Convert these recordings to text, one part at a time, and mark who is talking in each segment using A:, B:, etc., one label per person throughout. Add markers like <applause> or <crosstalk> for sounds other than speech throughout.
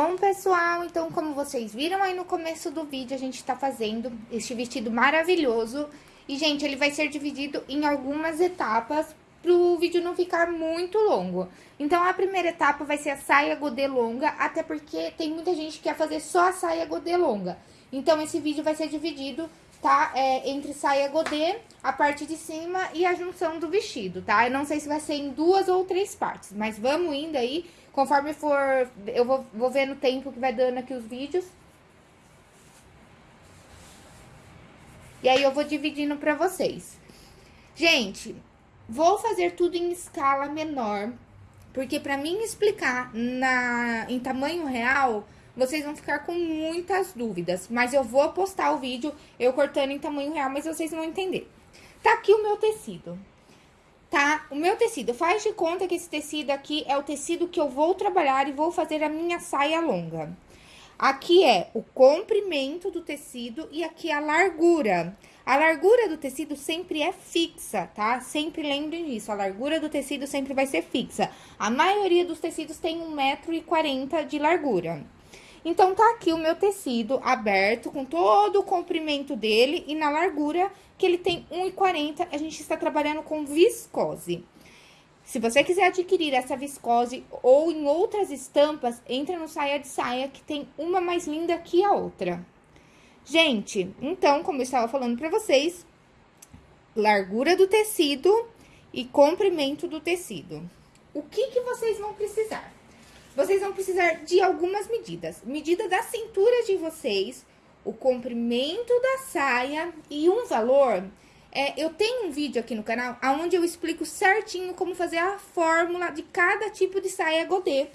A: Bom, pessoal, então, como vocês viram aí no começo do vídeo, a gente tá fazendo este vestido maravilhoso. E, gente, ele vai ser dividido em algumas etapas pro vídeo não ficar muito longo. Então, a primeira etapa vai ser a saia godê longa, até porque tem muita gente que quer fazer só a saia godê longa. Então, esse vídeo vai ser dividido, tá? É, entre saia godê, a parte de cima e a junção do vestido, tá? Eu não sei se vai ser em duas ou três partes, mas vamos indo aí Conforme for, eu vou, vou ver no tempo que vai dando aqui os vídeos. E aí, eu vou dividindo pra vocês. Gente, vou fazer tudo em escala menor, porque pra mim explicar na, em tamanho real, vocês vão ficar com muitas dúvidas. Mas eu vou postar o vídeo eu cortando em tamanho real, mas vocês vão entender. Tá aqui o meu tecido tá? O meu tecido, faz de conta que esse tecido aqui é o tecido que eu vou trabalhar e vou fazer a minha saia longa. Aqui é o comprimento do tecido e aqui a largura. A largura do tecido sempre é fixa, tá? Sempre lembrem disso, a largura do tecido sempre vai ser fixa. A maioria dos tecidos tem 1,40m de largura. Então, tá aqui o meu tecido aberto, com todo o comprimento dele e na largura, que ele tem 1,40, a gente está trabalhando com viscose. Se você quiser adquirir essa viscose ou em outras estampas, entra no Saia de Saia, que tem uma mais linda que a outra. Gente, então, como eu estava falando para vocês, largura do tecido e comprimento do tecido. O que, que vocês vão precisar? Vocês vão precisar de algumas medidas. Medida da cintura de vocês, o comprimento da saia e um valor. É, eu tenho um vídeo aqui no canal onde eu explico certinho como fazer a fórmula de cada tipo de saia godê.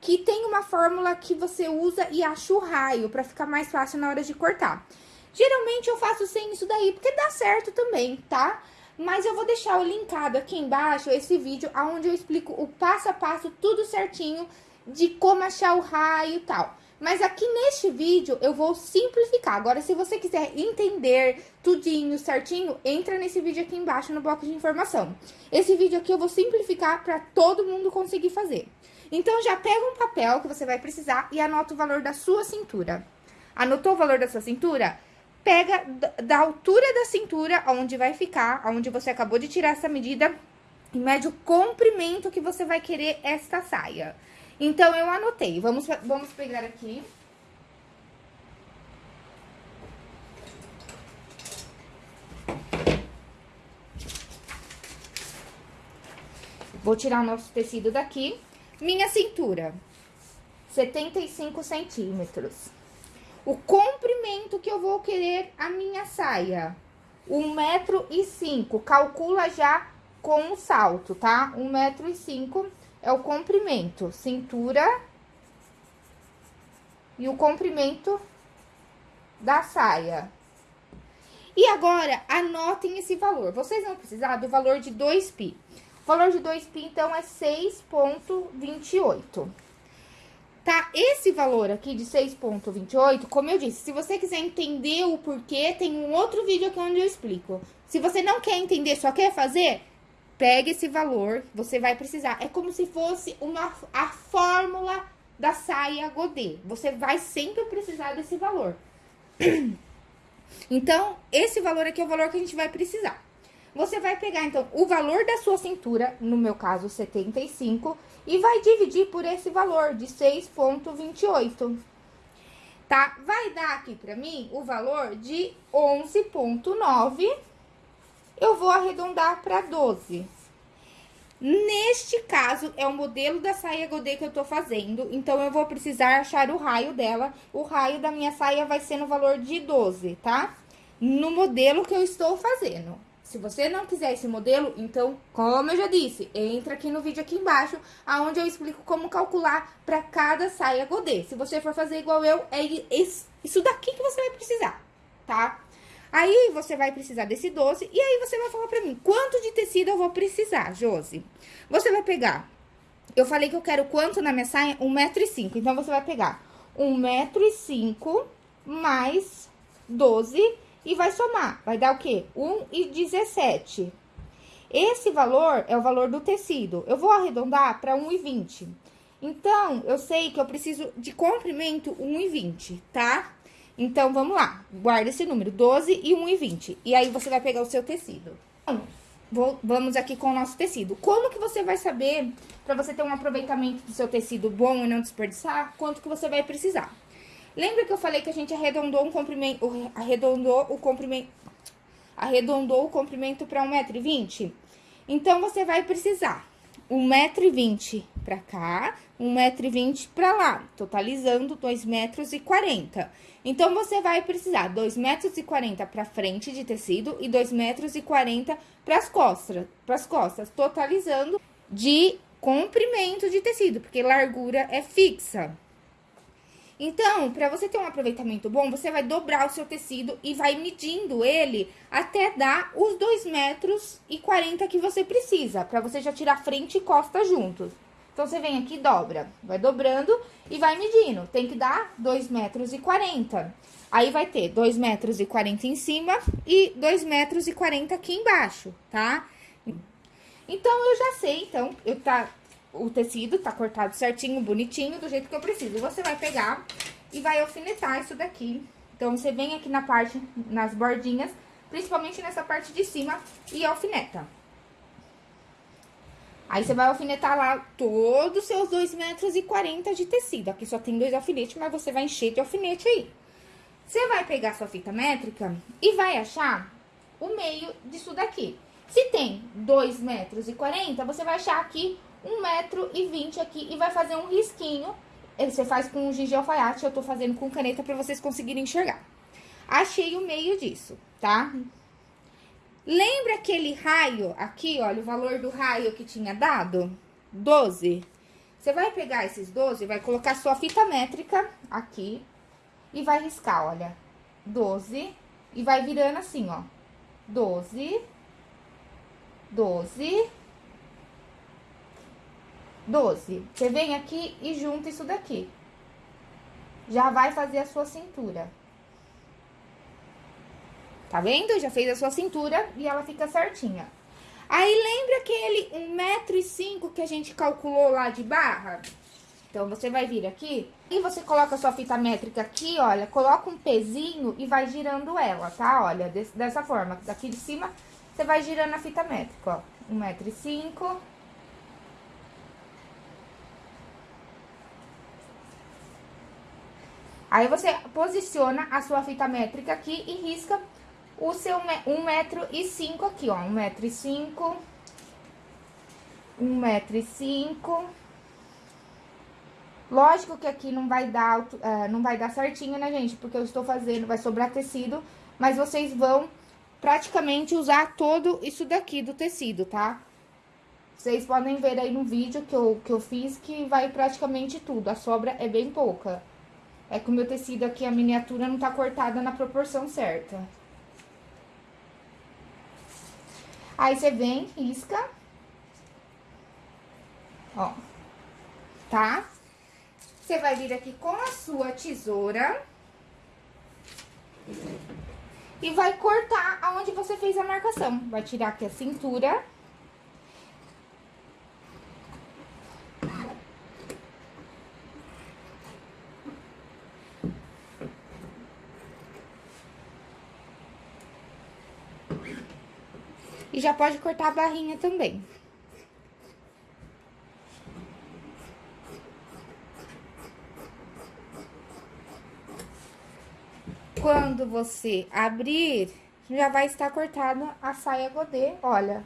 A: Que tem uma fórmula que você usa e acha o raio para ficar mais fácil na hora de cortar. Geralmente eu faço sem isso daí, porque dá certo também, tá? Mas eu vou deixar o linkado aqui embaixo, esse vídeo, onde eu explico o passo a passo, tudo certinho, de como achar o raio e tal. Mas aqui neste vídeo eu vou simplificar. Agora, se você quiser entender tudinho, certinho, entra nesse vídeo aqui embaixo no bloco de informação. Esse vídeo aqui eu vou simplificar para todo mundo conseguir fazer. Então, já pega um papel que você vai precisar e anota o valor da sua cintura. Anotou o valor da sua cintura? Pega da altura da cintura, onde vai ficar, onde você acabou de tirar essa medida, e mede o comprimento que você vai querer esta saia. Então, eu anotei. Vamos, vamos pegar aqui. Vou tirar o nosso tecido daqui. Minha cintura, 75 centímetros. O comprimento que eu vou querer a minha saia, um metro e cinco. Calcula já com o salto, tá? Um metro e cinco é o comprimento, cintura e o comprimento da saia. E agora, anotem esse valor. Vocês vão precisar do valor de 2pi. O valor de 2pi, então, é 6,28. Tá? Esse valor aqui de 6,28, como eu disse, se você quiser entender o porquê, tem um outro vídeo aqui onde eu explico. Se você não quer entender, só quer fazer, Pega esse valor, você vai precisar. É como se fosse uma, a fórmula da saia godê. Você vai sempre precisar desse valor. <clears throat> Então, esse valor aqui é o valor que a gente vai precisar. Você vai pegar, então, o valor da sua cintura, no meu caso, 75, e vai dividir por esse valor de 6,28. Tá? Vai dar aqui pra mim o valor de 11,9 eu vou arredondar para 12. Neste caso, é o modelo da saia godê que eu tô fazendo, então eu vou precisar achar o raio dela. O raio da minha saia vai ser no valor de 12, tá? No modelo que eu estou fazendo. Se você não quiser esse modelo, então, como eu já disse, entra aqui no vídeo aqui embaixo, aonde eu explico como calcular para cada saia godê. Se você for fazer igual eu, é isso daqui que você vai precisar, tá? Aí, você vai precisar desse doce, e aí você vai falar pra mim, quanto de tecido eu vou precisar, Josi? Você vai pegar, eu falei que eu quero quanto na minha saia? Um metro e cinco, então, você vai pegar um metro e cinco mais 12 e vai somar, vai dar o quê? Um e 17. Esse valor é o valor do tecido, eu vou arredondar para 1,20. Então, eu sei que eu preciso de comprimento 1,20, tá? Então, vamos lá. Guarda esse número, 12 e 1,20. E aí, você vai pegar o seu tecido. Então, vou, vamos aqui com o nosso tecido. Como que você vai saber, para você ter um aproveitamento do seu tecido bom e não desperdiçar, quanto que você vai precisar? Lembra que eu falei que a gente arredondou um comprimento, arredondou o comprimento, arredondou o comprimento para 1,20m? Então, você vai precisar 1,20m para cá, 1,20m para lá, totalizando 2,40 metros. E então, você vai precisar 2,40 metros e para frente de tecido e 2,40 metros e para as costas, pras costas, totalizando de comprimento de tecido, porque largura é fixa. Então, para você ter um aproveitamento bom, você vai dobrar o seu tecido e vai medindo ele até dar os 2 metros e 40 que você precisa, para você já tirar frente e costa juntos. Então, você vem aqui e dobra, vai dobrando e vai medindo. Tem que dar 2 metros e 40. Aí, vai ter 2 metros e 40 em cima e 2 metros e 40 aqui embaixo, tá? Então, eu já sei, então, eu tá o tecido tá cortado certinho, bonitinho, do jeito que eu preciso. Você vai pegar e vai alfinetar isso daqui. Então, você vem aqui na parte, nas bordinhas, principalmente nessa parte de cima, e alfineta. Aí, você vai alfinetar lá todos os seus 2 metros e 40 de tecido. Aqui só tem dois alfinetes, mas você vai encher de alfinete aí. Você vai pegar sua fita métrica e vai achar o meio disso daqui. Se tem 2 metros e 40, você vai achar aqui um metro e vinte aqui e vai fazer um risquinho. Você faz com giz de alfaiate, eu tô fazendo com caneta pra vocês conseguirem enxergar. Achei o meio disso, tá? Lembra aquele raio aqui, olha, o valor do raio que tinha dado? 12. Você vai pegar esses 12, vai colocar sua fita métrica aqui e vai riscar, olha, 12 e vai virando assim, ó, 12, 12, 12. Você vem aqui e junta isso daqui. Já vai fazer a sua cintura. Tá vendo? Já fez a sua cintura e ela fica certinha. Aí, lembra aquele 1,5m que a gente calculou lá de barra? Então, você vai vir aqui e você coloca a sua fita métrica aqui, olha, coloca um pezinho e vai girando ela, tá? Olha, dessa forma, daqui de cima, você vai girando a fita métrica, ó. 1,5m. Aí, você posiciona a sua fita métrica aqui e risca o seu um metro e aqui, ó. Um metro e cinco. Um metro e. Lógico que aqui não vai dar, uh, não vai dar certinho, né, gente? Porque eu estou fazendo, vai sobrar tecido, mas vocês vão praticamente usar todo isso daqui do tecido, tá? Vocês podem ver aí no vídeo que eu, que eu fiz que vai praticamente tudo, a sobra é bem pouca. É que o meu tecido aqui, a miniatura, não tá cortada na proporção certa. Aí, você vem, risca. Ó. Tá? Você vai vir aqui com a sua tesoura. E vai cortar aonde você fez a marcação. Vai tirar aqui a cintura. E já pode cortar a barrinha também. Quando você abrir, já vai estar cortada a saia godê, olha.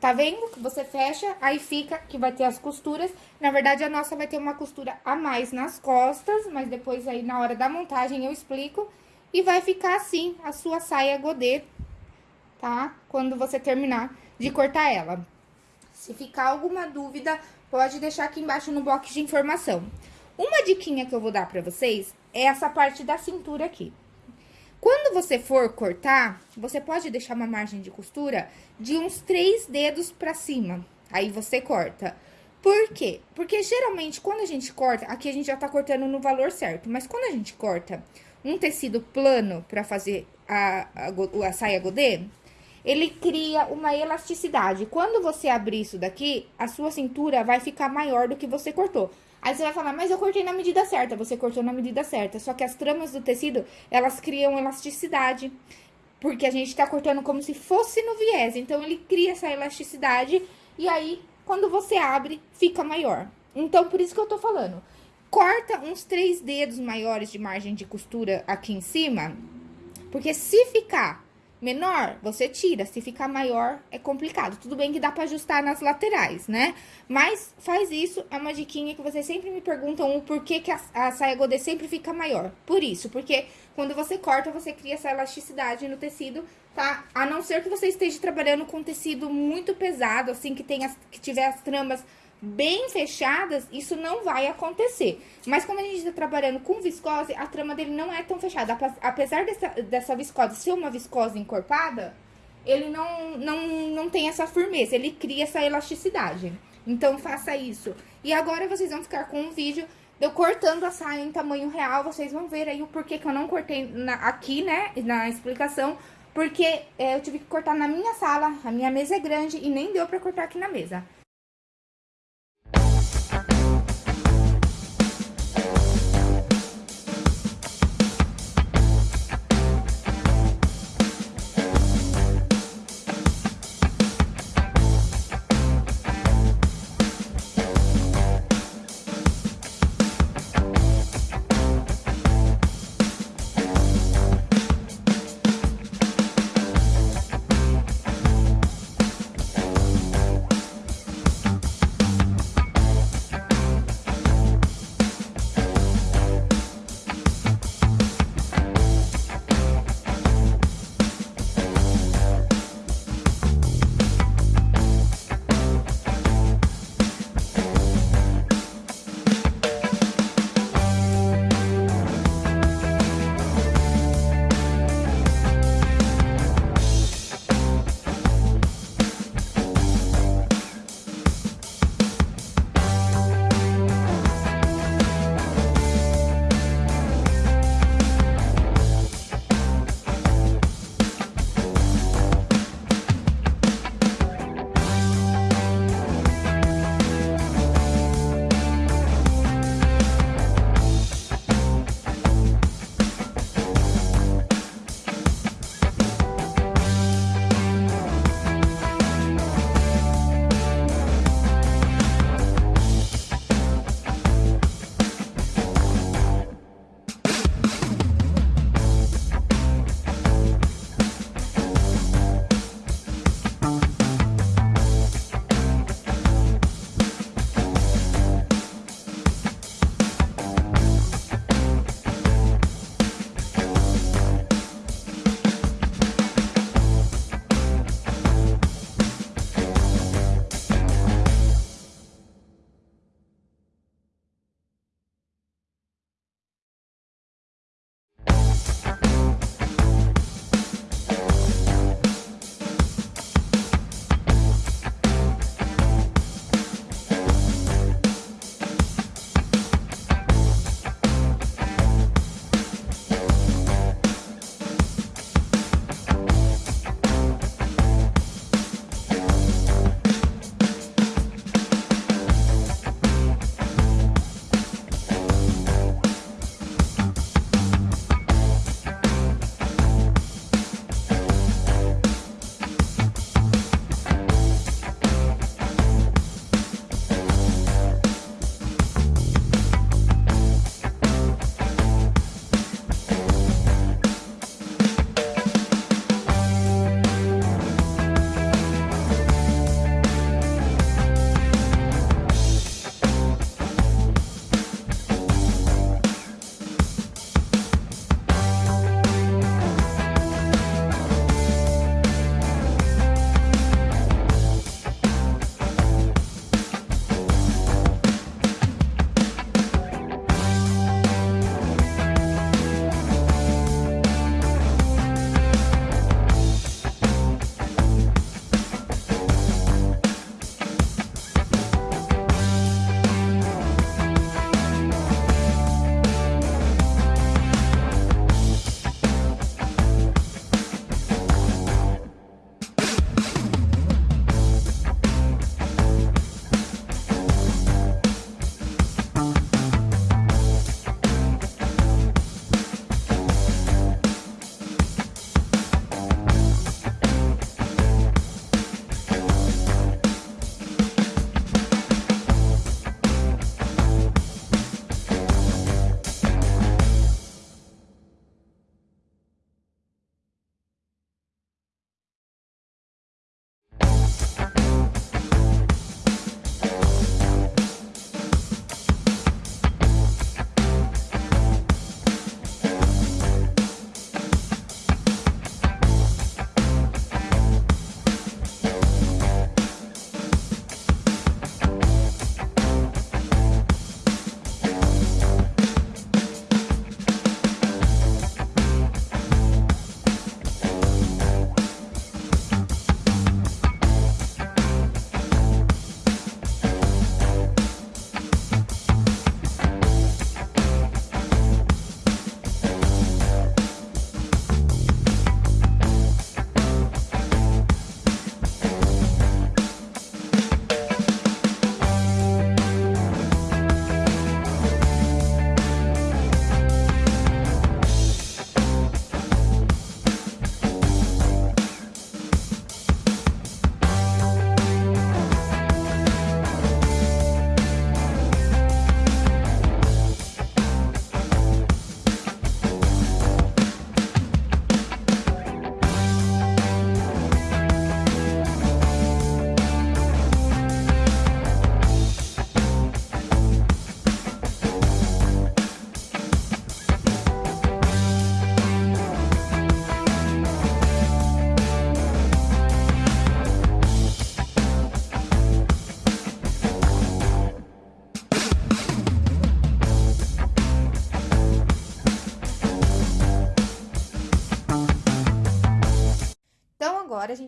A: Tá vendo? Você fecha, aí fica que vai ter as costuras. Na verdade, a nossa vai ter uma costura a mais nas costas, mas depois aí na hora da montagem eu explico. E vai ficar assim, a sua saia godê tá? Quando você terminar de cortar ela. Se ficar alguma dúvida, pode deixar aqui embaixo no box de informação. Uma diquinha que eu vou dar pra vocês é essa parte da cintura aqui. Quando você for cortar, você pode deixar uma margem de costura de uns três dedos pra cima. Aí, você corta. Por quê? Porque, geralmente, quando a gente corta, aqui a gente já tá cortando no valor certo. Mas, quando a gente corta um tecido plano pra fazer a, a, a saia godê, ele cria uma elasticidade. Quando você abrir isso daqui, a sua cintura vai ficar maior do que você cortou. Aí você vai falar, mas eu cortei na medida certa. Você cortou na medida certa. Só que as tramas do tecido, elas criam elasticidade. Porque a gente tá cortando como se fosse no viés. Então, ele cria essa elasticidade. E aí, quando você abre, fica maior. Então, por isso que eu tô falando. Corta uns três dedos maiores de margem de costura aqui em cima. Porque se ficar menor, você tira. Se ficar maior, é complicado. Tudo bem que dá pra ajustar nas laterais, né? Mas faz isso, é uma diquinha que vocês sempre me perguntam o porquê que a, a saia godê sempre fica maior. Por isso, porque quando você corta, você cria essa elasticidade no tecido, tá? A não ser que você esteja trabalhando com tecido muito pesado, assim, que, tenha, que tiver as tramas bem fechadas, isso não vai acontecer. Mas quando a gente está trabalhando com viscose, a trama dele não é tão fechada. Apesar dessa, dessa viscose ser uma viscose encorpada, ele não, não, não tem essa firmeza, ele cria essa elasticidade. Então, faça isso. E agora, vocês vão ficar com um vídeo eu cortando a saia em tamanho real. Vocês vão ver aí o porquê que eu não cortei na, aqui, né, na explicação. Porque é, eu tive que cortar na minha sala, a minha mesa é grande e nem deu pra cortar aqui na mesa.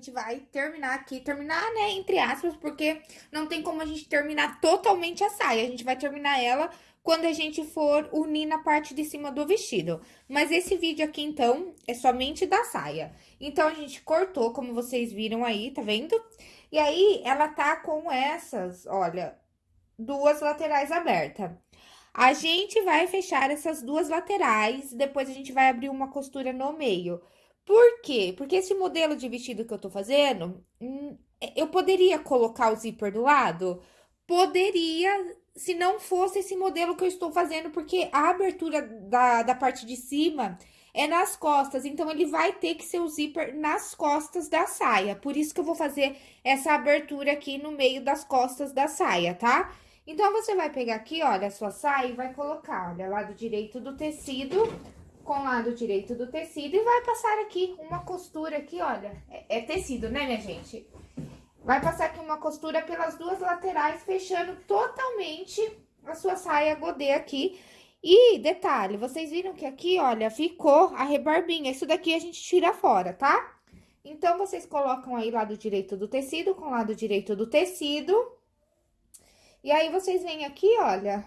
A: Gente vai terminar aqui, terminar, né, entre aspas, porque não tem como a gente terminar totalmente a saia. A gente vai terminar ela quando a gente for unir na parte de cima do vestido. Mas esse vídeo aqui, então, é somente da saia. Então, a gente cortou, como vocês viram aí, tá vendo? E aí, ela tá com essas, olha, duas laterais abertas. A gente vai fechar essas duas laterais, depois a gente vai abrir uma costura no meio. Por quê? Porque esse modelo de vestido que eu tô fazendo, hum, eu poderia colocar o zíper do lado? Poderia, se não fosse esse modelo que eu estou fazendo, porque a abertura da, da parte de cima é nas costas, então ele vai ter que ser o zíper nas costas da saia. Por isso que eu vou fazer essa abertura aqui no meio das costas da saia, tá? Então, você vai pegar aqui, olha, a sua saia e vai colocar, olha, lado direito do tecido com lado direito do tecido e vai passar aqui uma costura aqui, olha, é, é tecido, né, minha gente? Vai passar aqui uma costura pelas duas laterais, fechando totalmente a sua saia godê aqui. E, detalhe, vocês viram que aqui, olha, ficou a rebarbinha. Isso daqui a gente tira fora, tá? Então, vocês colocam aí lado direito do tecido com lado direito do tecido. E aí, vocês vêm aqui, olha,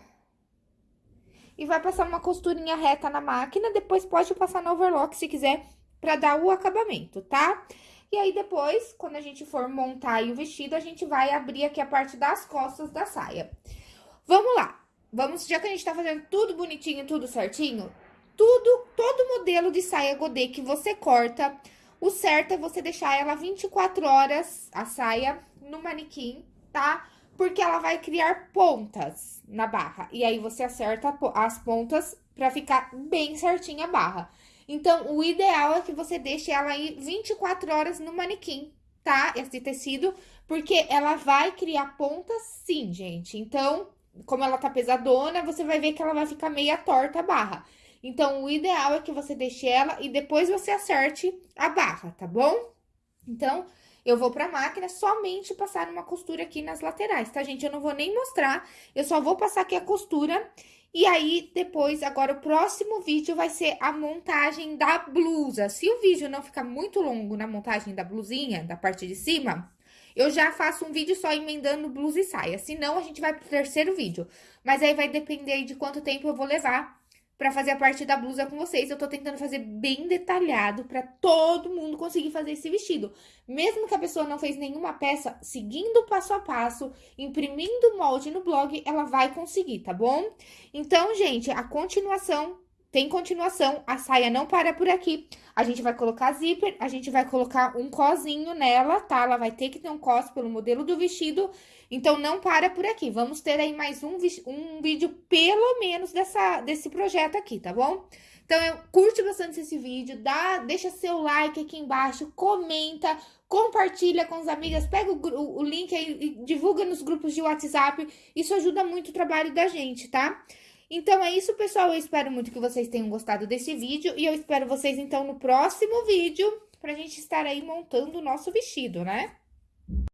A: e vai passar uma costurinha reta na máquina, depois pode passar no overlock se quiser, pra dar o acabamento, tá? E aí, depois, quando a gente for montar o vestido, a gente vai abrir aqui a parte das costas da saia. Vamos lá. Vamos, já que a gente tá fazendo tudo bonitinho, tudo certinho, tudo, todo modelo de saia godê que você corta, o certo é você deixar ela 24 horas, a saia, no manequim, tá? Porque ela vai criar pontas na barra. E aí, você acerta as pontas pra ficar bem certinha a barra. Então, o ideal é que você deixe ela aí 24 horas no manequim, tá? Esse tecido, porque ela vai criar pontas sim, gente. Então, como ela tá pesadona, você vai ver que ela vai ficar meia torta a barra. Então, o ideal é que você deixe ela e depois você acerte a barra, tá bom? Então, eu vou pra máquina somente passar uma costura aqui nas laterais, tá, gente? Eu não vou nem mostrar, eu só vou passar aqui a costura. E aí, depois, agora, o próximo vídeo vai ser a montagem da blusa. Se o vídeo não ficar muito longo na montagem da blusinha, da parte de cima, eu já faço um vídeo só emendando blusa e saia. Senão, a gente vai pro terceiro vídeo. Mas aí vai depender de quanto tempo eu vou levar para fazer a parte da blusa com vocês. Eu tô tentando fazer bem detalhado para todo mundo conseguir fazer esse vestido. Mesmo que a pessoa não fez nenhuma peça, seguindo passo a passo, imprimindo o molde no blog, ela vai conseguir, tá bom? Então, gente, a continuação tem continuação, a saia não para por aqui. A gente vai colocar zíper, a gente vai colocar um cozinho nela, tá? Ela vai ter que ter um cos pelo modelo do vestido, então não para por aqui. Vamos ter aí mais um, um vídeo, pelo menos, dessa, desse projeto aqui, tá bom? Então, eu, curte bastante esse vídeo, dá, deixa seu like aqui embaixo, comenta, compartilha com as amigas, pega o, o link aí e divulga nos grupos de WhatsApp. Isso ajuda muito o trabalho da gente, tá? Então é isso, pessoal. Eu espero muito que vocês tenham gostado desse vídeo. E eu espero vocês, então, no próximo vídeo, pra gente estar aí montando o nosso vestido, né?